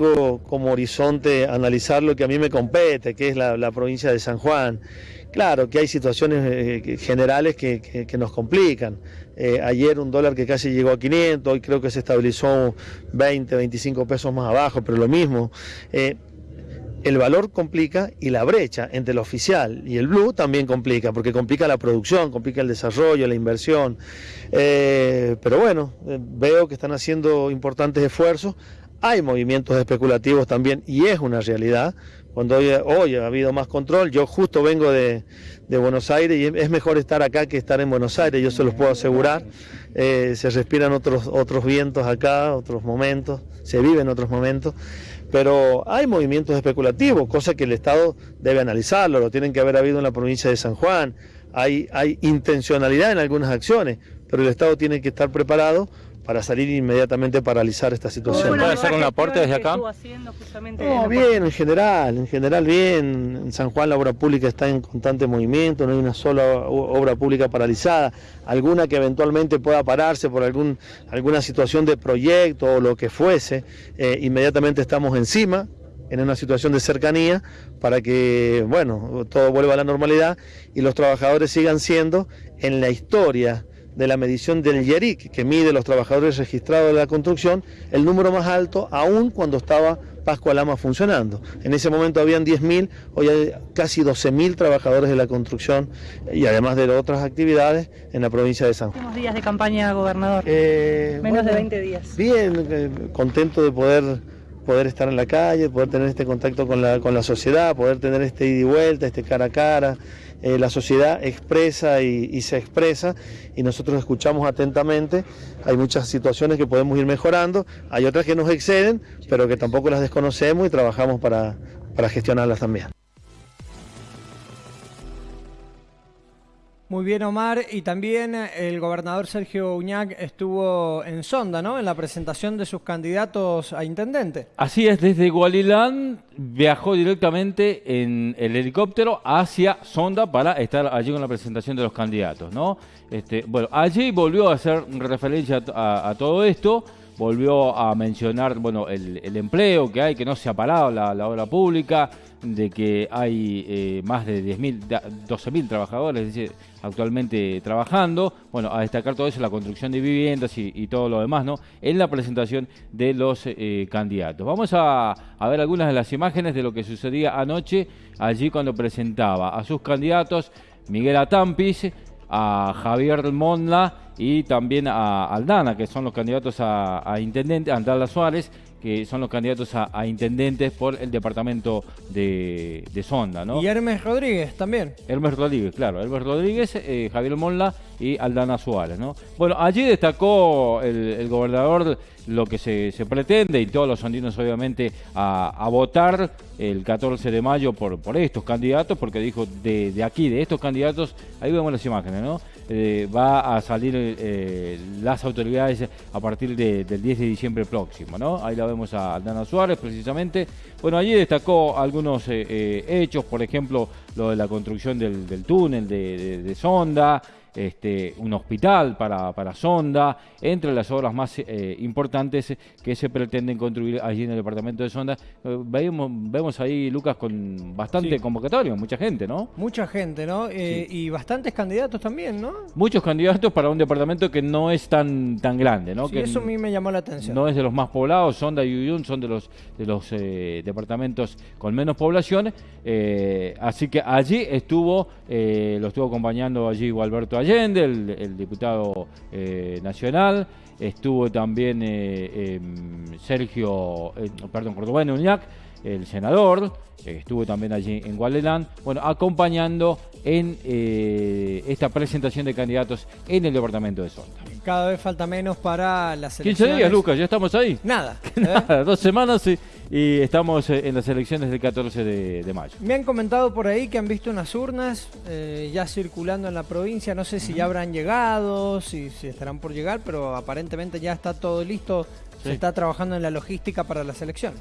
como horizonte analizar lo que a mí me compete, que es la, provincia de San Juan. Claro que hay situaciones eh, generales que, nos complican. Eh, ayer un dólar que casi llegó a 500, hoy creo que se estabilizó 20, 25 pesos más abajo, pero lo mismo. Eh, el valor complica y la brecha entre el oficial y el blue también complica, porque complica la producción, complica el desarrollo, la inversión. Pero bueno, veo que están haciendo importantes esfuerzos. Hay movimientos especulativos también y es una realidad. Cuando hoy, ha habido más control, yo justo vengo de, Buenos Aires y es mejor estar acá que estar en Buenos Aires, yo se los puedo asegurar. Eh, se respiran otros, otros vientos acá, otros momentos, se viven otros momentos pero hay movimientos especulativos, cosa que el Estado debe analizarlo, lo tienen que haber habido en la provincia de San Juan, hay, hay intencionalidad en algunas acciones, pero el Estado tiene que estar preparado para salir inmediatamente a paralizar esta situación. ¿Puede hacer un aporte desde acá? No, bien, en general, en general bien. En San Juan la obra pública está en constante movimiento, no hay una sola obra pública paralizada. Alguna que eventualmente pueda pararse por algún, alguna situación de proyecto o lo que fuese, eh, inmediatamente estamos encima, en una situación de cercanía para que, bueno, todo vuelva a la normalidad y los trabajadores sigan siendo en la historia de la medición del YERIC, que mide los trabajadores registrados de la construcción, el número más alto aún cuando estaba Pascua Lama funcionando. En ese momento habían 10.000, hoy hay casi 12.000 trabajadores de la construcción y además de otras actividades en la provincia de San Juan. Últimos días de campaña, gobernador. Eh, Menos de 20 días. Bien, eh, contento de poder poder estar en la calle, poder tener este contacto con la, con la sociedad, poder tener este ida y vuelta, este cara a cara. Eh, la sociedad expresa y, se expresa y nosotros escuchamos atentamente. Hay muchas situaciones que podemos ir mejorando, hay otras que nos exceden, pero que tampoco las desconocemos y trabajamos para, para gestionarlas también. Muy bien, Omar. Y también el gobernador Sergio Uñac estuvo en Sonda, ¿no? En la presentación de sus candidatos a intendente. Así es, desde Gualilán viajó directamente en el helicóptero hacia Sonda para estar allí con la presentación de los candidatos, ¿no? Este, bueno, allí volvió a hacer referencia a, todo esto volvió a mencionar bueno el, empleo que hay, que no se ha parado la, obra pública, de que hay eh, más de 10.000, 12.000 trabajadores actualmente trabajando. Bueno, a destacar todo eso, la construcción de viviendas y, todo lo demás, ¿no? En la presentación de los eh, candidatos. Vamos a, ver algunas de las imágenes de lo que sucedía anoche allí cuando presentaba a sus candidatos Miguel Atampis, a Javier Monla y también a Aldana, que son los candidatos a, a intendente, Andala Suárez que son los candidatos a, intendentes por el departamento de, Sonda, ¿no? Y Hermes Rodríguez también. Hermes Rodríguez, claro. Hermes Rodríguez, eh, Javier Monla y Aldana Suárez, ¿no? Bueno, allí destacó el, gobernador lo que se, pretende y todos los sondinos obviamente a, votar el 14 de mayo por, por estos candidatos, porque dijo de, de aquí, de estos candidatos, ahí vemos las imágenes, ¿no? Eh, va a salir eh, las autoridades a partir del 10 de diciembre próximo, ¿no? Ahí la vemos a Aldana Suárez precisamente. Bueno, allí destacó algunos eh, hechos, por ejemplo, lo de la construcción del, túnel de sonda, este, un hospital para, para Sonda, entre las obras más eh, importantes que se pretenden construir allí en el departamento de Sonda. Eh, vemos, vemos ahí, Lucas, con bastante convocatorio, mucha gente, ¿no? Mucha gente, ¿no? Eh, y bastantes candidatos también, ¿no? Muchos candidatos para un departamento que no es tan, tan grande, ¿no? que eso a mí me llamó la atención. No es de los más poblados, Sonda y Uyun son de los, de los departamentos con menos población, así que allí estuvo, lo estuvo acompañando allí Alberto Allende, el, diputado eh, nacional, estuvo también eh, em, Sergio, eh, perdón, Cordobán Uñac, el senador, estuvo también allí en Gualelán, bueno, acompañando en esta presentación de candidatos en el departamento de Sonda. Cada vez falta menos para las elecciones. 15 días, Lucas, ya estamos ahí. Nada. Nada, dos semanas y y estamos eh, en las elecciones del 14 de, mayo. Me han comentado por ahí que han visto unas urnas eh, ya circulando en la provincia. No sé si ya habrán llegado, si, si, estarán por llegar, pero aparentemente ya está todo listo. Se está trabajando en la logística para las elecciones.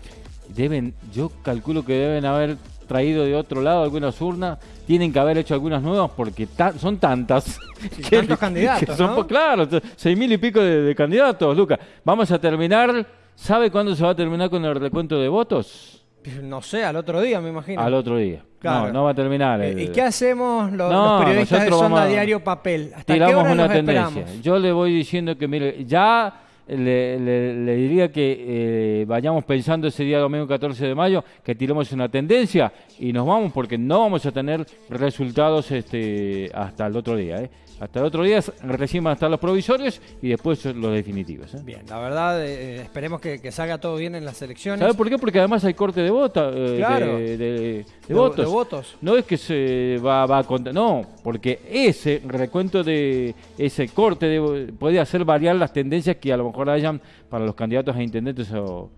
Deben, yo calculo que deben haber traído de otro lado algunas urnas, tienen que haber hecho algunas nuevas porque son tantas. que, tantos candidatos. son, Claro, seis mil y pico de, de candidatos, Lucas. Vamos a terminar ¿Sabe cuándo se va a terminar con el recuento de votos? No sé, al otro día me imagino. Al otro día. No, no va a terminar. ¿Y qué hacemos los, periodistas de Sonda Diario Papel? ¿Hasta tiramos qué hora una tendencia. Yo le voy diciendo que, mire, ya le, diría que eh, vayamos pensando ese día domingo 14 de mayo, que tiremos una tendencia y nos vamos porque no vamos a tener resultados este, hasta el otro día. ¿eh? Hasta el otro día recién van a estar los provisorios y después los definitivos. ¿eh? Bien, la verdad, eh, esperemos que, salga todo bien en las elecciones. ¿Sabe por qué? Porque además hay corte de, vota, eh, de, votos. No es que se va, va a contar, no, porque ese recuento de ese corte puede hacer variar las tendencias que a lo mejor hayan para los candidatos a intendentes o,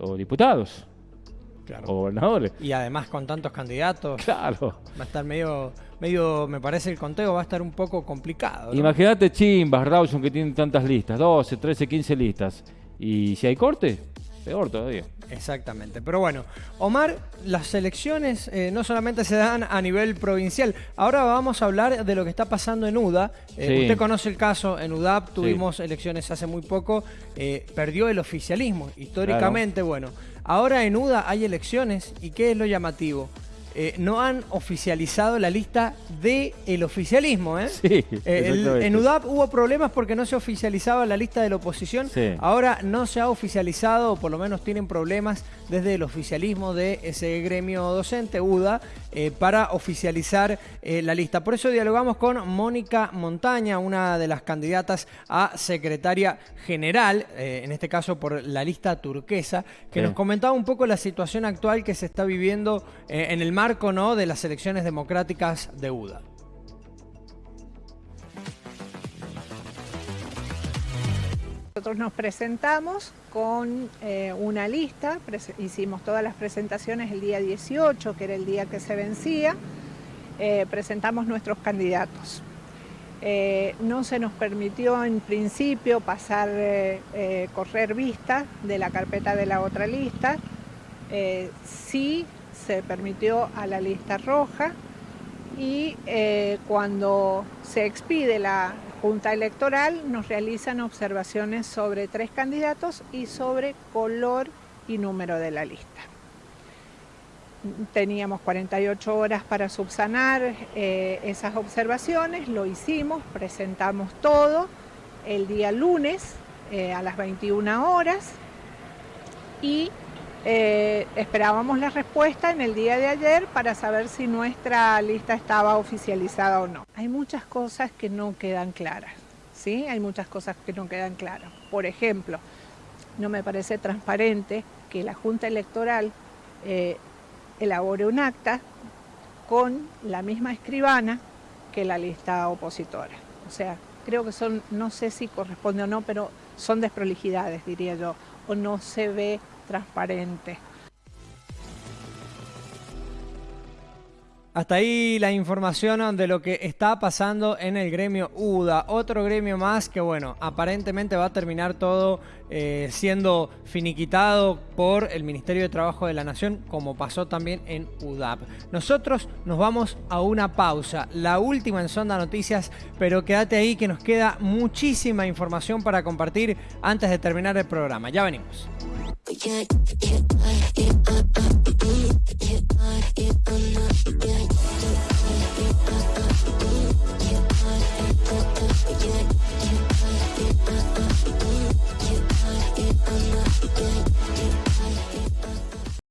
o diputados. O gobernadores. Y además con tantos candidatos. Claro. Va a estar medio medio, me parece el conteo va a estar un poco complicado. Imagínate Chimbas, Rawson que tienen tantas listas, 12, 13, 15 listas. Y si hay corte, peor todavía. Exactamente. Pero bueno, Omar, las elecciones eh, no solamente se dan a nivel provincial. Ahora vamos a hablar de lo que está pasando en UDA. Eh, usted conoce el caso, en UDAP tuvimos elecciones hace muy poco, eh, perdió el oficialismo. Históricamente, bueno, ahora en UDA hay elecciones y ¿qué es lo llamativo? Eh, no han oficializado la lista del el oficialismo. ¿eh? Sí, eh, en UDAP hubo problemas porque no se oficializaba la lista de la oposición. Ahora no se ha oficializado, o por lo menos tienen problemas desde el oficialismo de ese gremio docente, UDA, para oficializar la lista. Por eso dialogamos con Mónica Montaña, una de las candidatas a secretaria general, en este caso por la lista turquesa, que nos comentaba un poco la situación actual que se está viviendo en el mar ¿no? de las elecciones democráticas de UDA. Nosotros nos presentamos con eh, una lista, hicimos todas las presentaciones el día 18, que era el día que se vencía, eh, presentamos nuestros candidatos. Eh, no se nos permitió en principio pasar, correr vista de la carpeta de la otra lista. sí se permitió a la lista roja y eh, cuando se expide la Junta Electoral nos realizan observaciones sobre tres candidatos y sobre color y número de la lista. Teníamos 48 horas para subsanar eh, esas observaciones, lo hicimos, presentamos todo el día lunes eh, a las 21 horas y eh, esperábamos la respuesta en el día de ayer para saber si nuestra lista estaba oficializada o no. Hay muchas cosas que no quedan claras, ¿sí? Hay muchas cosas que no quedan claras. Por ejemplo, no me parece transparente que la Junta Electoral eh, elabore un acta con la misma escribana que la lista opositora. O sea, creo que son, no sé si corresponde o no, pero son desprolijidades, diría yo, o no se ve transparente. Hasta ahí la información de lo que está pasando en el gremio UDA. Otro gremio más que, bueno, aparentemente va a terminar todo eh, siendo finiquitado por el Ministerio de Trabajo de la Nación, como pasó también en UDAP. Nosotros nos vamos a una pausa, la última en Sonda Noticias, pero quédate ahí que nos queda muchísima información para compartir antes de terminar el programa. Ya venimos. Yeah,